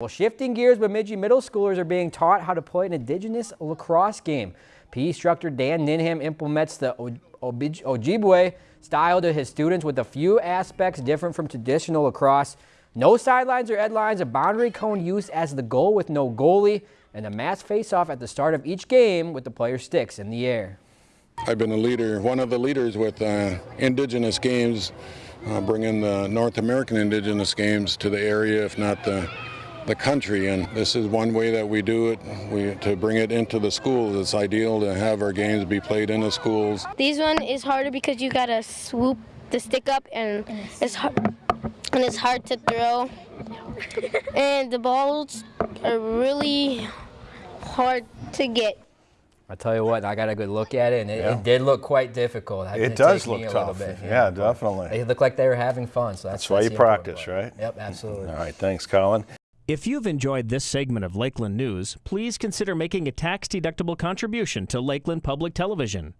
Well, shifting gears, Bemidji middle schoolers are being taught how to play an indigenous lacrosse game. PE instructor Dan Ninham implements the Ojibwe style to his students with a few aspects different from traditional lacrosse. No sidelines or end lines, a boundary cone use as the goal with no goalie, and a mass face-off at the start of each game with the player sticks in the air. I've been a leader, one of the leaders with uh, indigenous games, uh, bringing the North American indigenous games to the area, if not the the country and this is one way that we do it we to bring it into the schools it's ideal to have our games be played in the schools these one is harder because you gotta swoop the stick up and it's hard and it's hard to throw and the balls are really hard to get I tell you what, I got a good look at it, and it, yeah. it did look quite difficult. It, it does look tough. Bit, yeah, know, definitely. They look like they were having fun, so that's, that's why you practice, right? Yep, absolutely. All right, thanks, Colin. If you've enjoyed this segment of Lakeland News, please consider making a tax-deductible contribution to Lakeland Public Television.